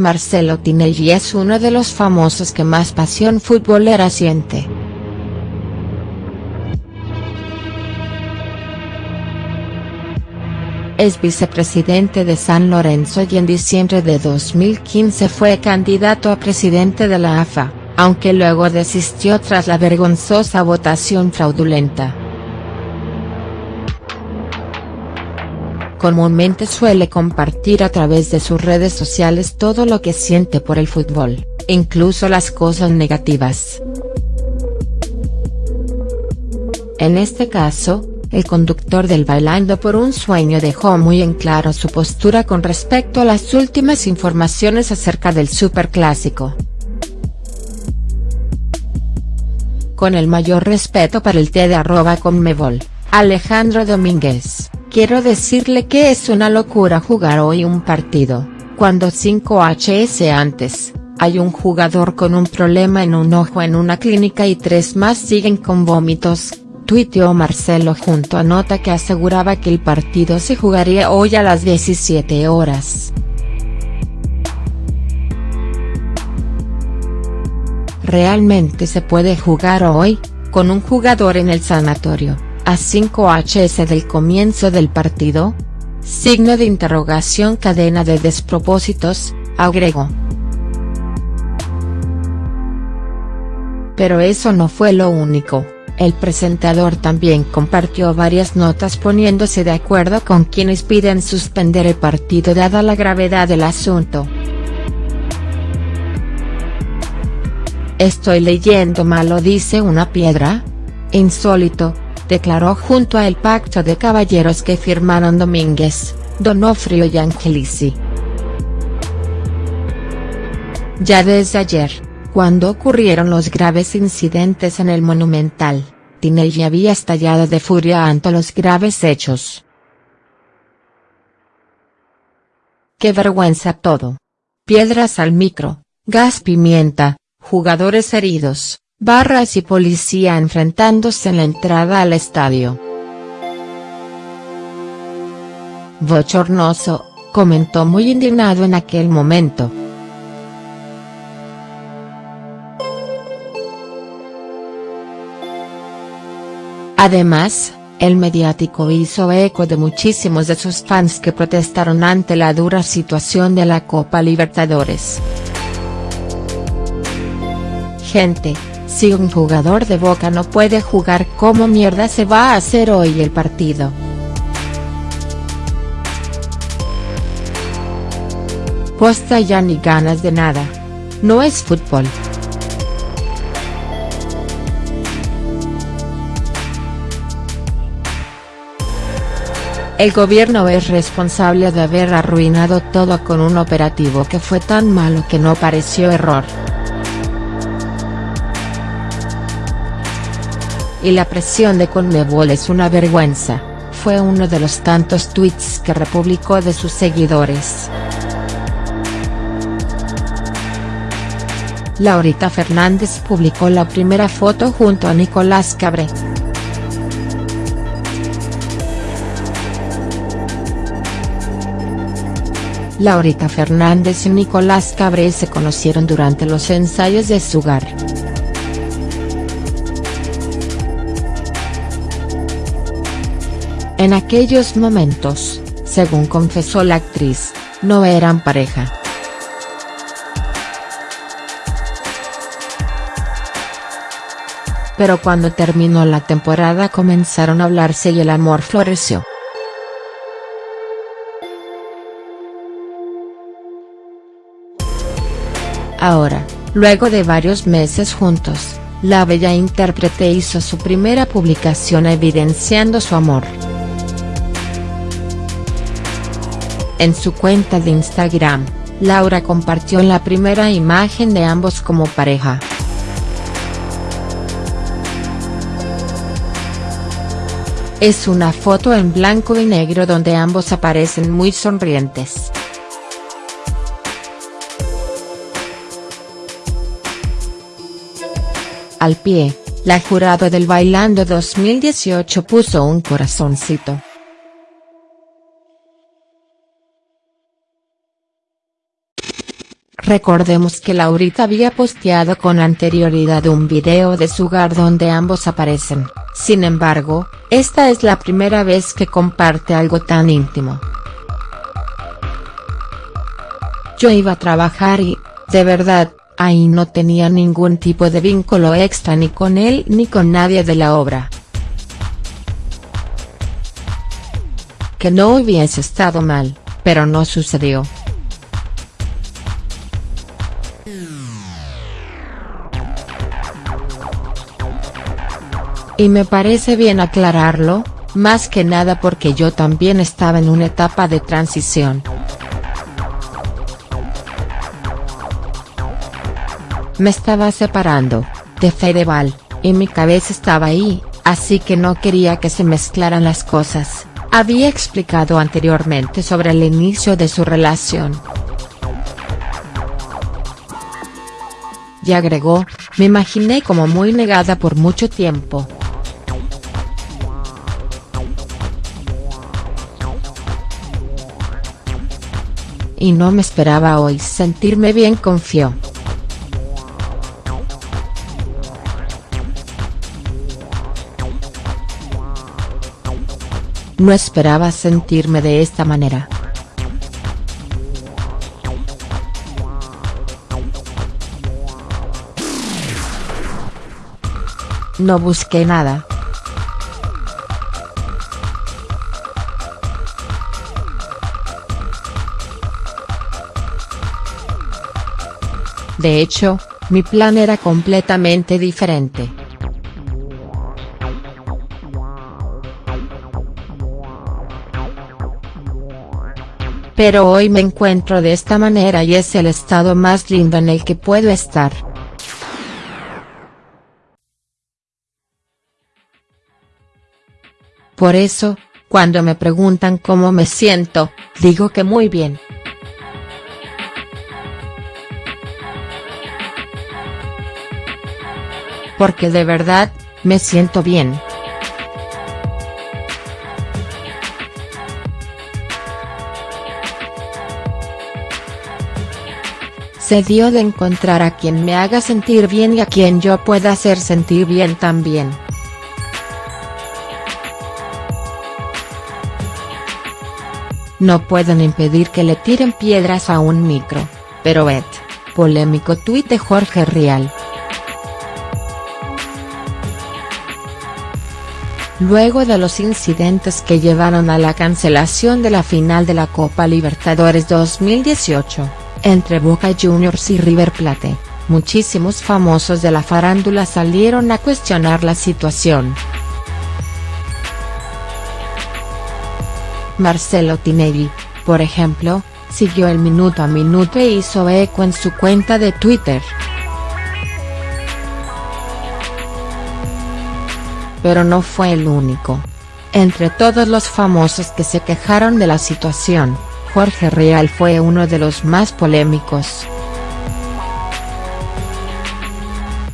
Marcelo Tinelli es uno de los famosos que más pasión futbolera siente. Es vicepresidente de San Lorenzo y en diciembre de 2015 fue candidato a presidente de la AFA, aunque luego desistió tras la vergonzosa votación fraudulenta. Comúnmente suele compartir a través de sus redes sociales todo lo que siente por el fútbol, incluso las cosas negativas. En este caso, el conductor del Bailando por un Sueño dejó muy en claro su postura con respecto a las últimas informaciones acerca del Superclásico. Con el mayor respeto para el T de arroba Conmebol, Alejandro Domínguez. Quiero decirle que es una locura jugar hoy un partido, cuando 5HS antes, hay un jugador con un problema en un ojo en una clínica y tres más siguen con vómitos, tuiteó Marcelo junto a nota que aseguraba que el partido se jugaría hoy a las 17 horas. ¿Realmente se puede jugar hoy, con un jugador en el sanatorio? A 5HS del comienzo del partido? Signo de interrogación cadena de despropósitos, agregó. Pero eso no fue lo único, el presentador también compartió varias notas poniéndose de acuerdo con quienes piden suspender el partido dada la gravedad del asunto. Estoy leyendo malo dice una piedra. Insólito, declaró junto a el pacto de caballeros que firmaron Domínguez, Donofrio y Angelici. Ya desde ayer, cuando ocurrieron los graves incidentes en el Monumental, Tinelli había estallado de furia ante los graves hechos. ¡Qué vergüenza todo! Piedras al micro, gas pimienta, jugadores heridos, barras y policía enfrentándose en la entrada al estadio. Bochornoso, comentó muy indignado en aquel momento. Además, el mediático hizo eco de muchísimos de sus fans que protestaron ante la dura situación de la Copa Libertadores. Gente, si un jugador de Boca no puede jugar ¿cómo mierda se va a hacer hoy el partido?. Posta ya ni ganas de nada. No es fútbol. El gobierno es responsable de haber arruinado todo con un operativo que fue tan malo que no pareció error. Y la presión de Conmebol es una vergüenza, fue uno de los tantos tweets que republicó de sus seguidores. Laurita Fernández publicó la primera foto junto a Nicolás Cabré. Laurita Fernández y Nicolás Cabré se conocieron durante los ensayos de Sugar. En aquellos momentos, según confesó la actriz, no eran pareja. Pero cuando terminó la temporada comenzaron a hablarse y el amor floreció. Ahora, luego de varios meses juntos, la bella intérprete hizo su primera publicación evidenciando su amor. En su cuenta de Instagram, Laura compartió la primera imagen de ambos como pareja. Es una foto en blanco y negro donde ambos aparecen muy sonrientes. Al pie, la jurado del Bailando 2018 puso un corazoncito. Recordemos que Laurita había posteado con anterioridad un video de su hogar donde ambos aparecen, sin embargo, esta es la primera vez que comparte algo tan íntimo. Yo iba a trabajar y, de verdad, ahí no tenía ningún tipo de vínculo extra ni con él ni con nadie de la obra. Que no hubiese estado mal, pero no sucedió. Y me parece bien aclararlo, más que nada porque yo también estaba en una etapa de transición. Me estaba separando, de Fedeval, y mi cabeza estaba ahí, así que no quería que se mezclaran las cosas, había explicado anteriormente sobre el inicio de su relación. Y agregó, me imaginé como muy negada por mucho tiempo. Y no me esperaba hoy sentirme bien confió. No esperaba sentirme de esta manera. No busqué nada. De hecho, mi plan era completamente diferente. Pero hoy me encuentro de esta manera y es el estado más lindo en el que puedo estar. Por eso, cuando me preguntan cómo me siento, digo que muy bien. Porque de verdad, me siento bien. Se dio de encontrar a quien me haga sentir bien y a quien yo pueda hacer sentir bien también. No pueden impedir que le tiren piedras a un micro, pero et, polémico tuit de Jorge Rial. Luego de los incidentes que llevaron a la cancelación de la final de la Copa Libertadores 2018, entre Boca Juniors y River Plate, muchísimos famosos de la farándula salieron a cuestionar la situación. Marcelo Tinelli, por ejemplo, siguió el minuto a minuto e hizo eco en su cuenta de Twitter. Pero no fue el único. Entre todos los famosos que se quejaron de la situación, Jorge Real fue uno de los más polémicos.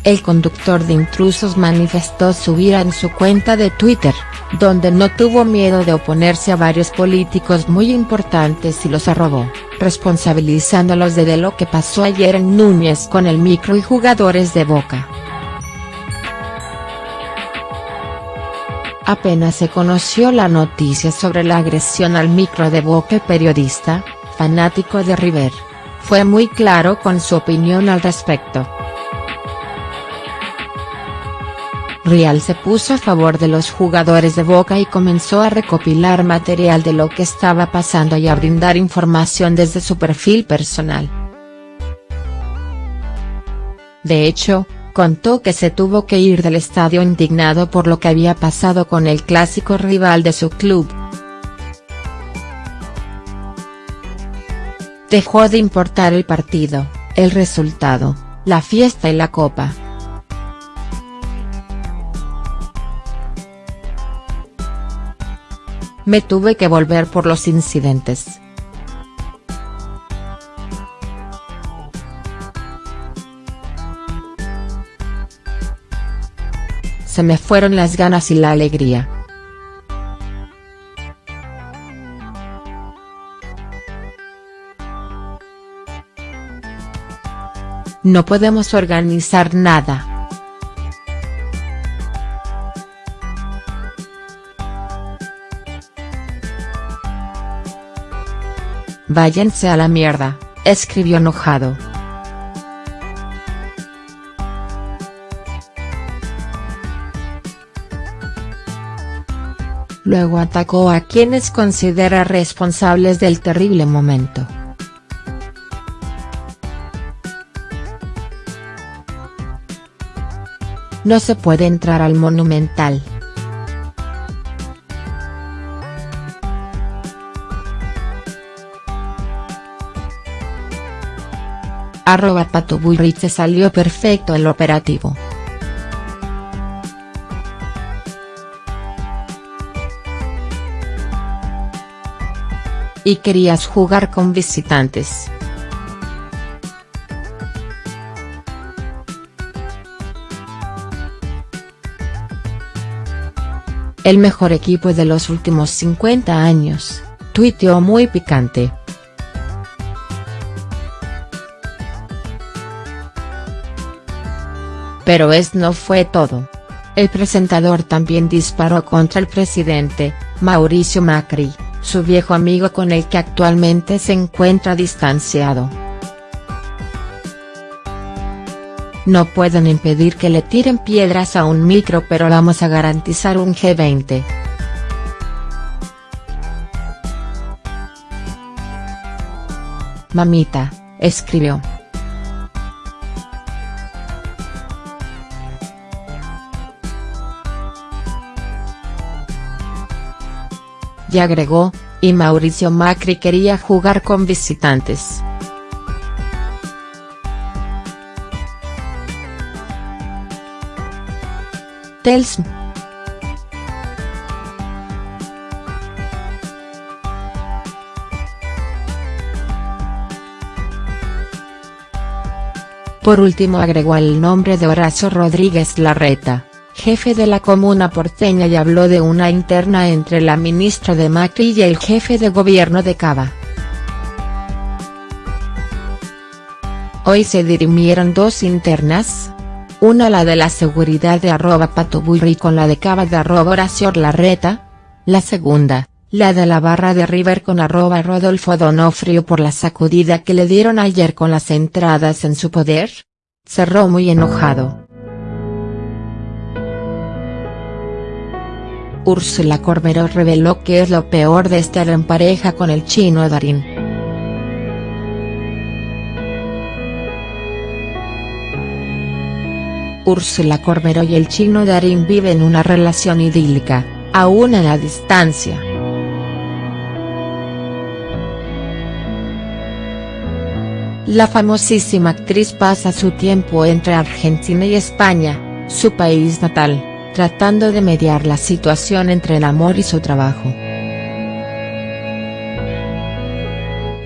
El conductor de intrusos manifestó su ira en su cuenta de Twitter, donde no tuvo miedo de oponerse a varios políticos muy importantes y los arrobó, responsabilizándolos de, de lo que pasó ayer en Núñez con el micro y jugadores de Boca. Apenas se conoció la noticia sobre la agresión al micro de Boca periodista, fanático de River, fue muy claro con su opinión al respecto. Rial se puso a favor de los jugadores de Boca y comenzó a recopilar material de lo que estaba pasando y a brindar información desde su perfil personal. De hecho, contó que se tuvo que ir del estadio indignado por lo que había pasado con el clásico rival de su club. Dejó de importar el partido, el resultado, la fiesta y la copa. Me tuve que volver por los incidentes. Se me fueron las ganas y la alegría. No podemos organizar nada. Váyanse a la mierda, escribió enojado. Luego atacó a quienes considera responsables del terrible momento. No se puede entrar al Monumental. Arroba Pato se salió perfecto el operativo. Y querías jugar con visitantes. El mejor equipo de los últimos 50 años, tuiteó muy picante. Pero es no fue todo. El presentador también disparó contra el presidente, Mauricio Macri, su viejo amigo con el que actualmente se encuentra distanciado. No pueden impedir que le tiren piedras a un micro pero vamos a garantizar un G20. Mamita, escribió. Y agregó, y Mauricio Macri quería jugar con visitantes. Telsm. Por último agregó el nombre de Horacio Rodríguez Larreta jefe de la comuna porteña y habló de una interna entre la ministra de Macri y el jefe de gobierno de Cava. Hoy se dirimieron dos internas. Una la de la seguridad de arroba patoburri con la de Cava de arroba Horacio Larreta. La segunda, la de la barra de River con arroba Rodolfo Donofrio por la sacudida que le dieron ayer con las entradas en su poder. Cerró muy enojado. Úrsula Corberó reveló que es lo peor de estar en pareja con el chino Darín. Úrsula Corberó y el chino Darín viven una relación idílica, aún a la distancia. La famosísima actriz pasa su tiempo entre Argentina y España, su país natal tratando de mediar la situación entre el amor y su trabajo.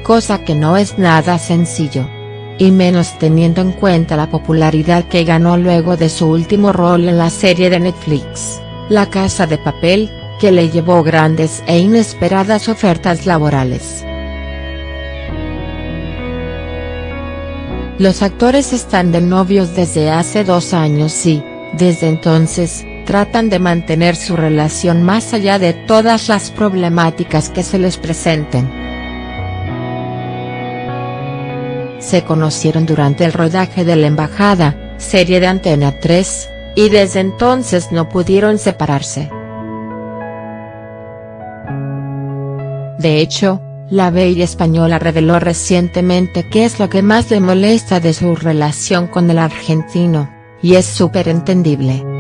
Cosa que no es nada sencillo. Y menos teniendo en cuenta la popularidad que ganó luego de su último rol en la serie de Netflix, La Casa de Papel, que le llevó grandes e inesperadas ofertas laborales. Los actores están de novios desde hace dos años y, desde entonces, tratan de mantener su relación más allá de todas las problemáticas que se les presenten. Se conocieron durante el rodaje de La Embajada, serie de Antena 3, y desde entonces no pudieron separarse. De hecho, la bella española reveló recientemente qué es lo que más le molesta de su relación con el argentino, y es súper entendible.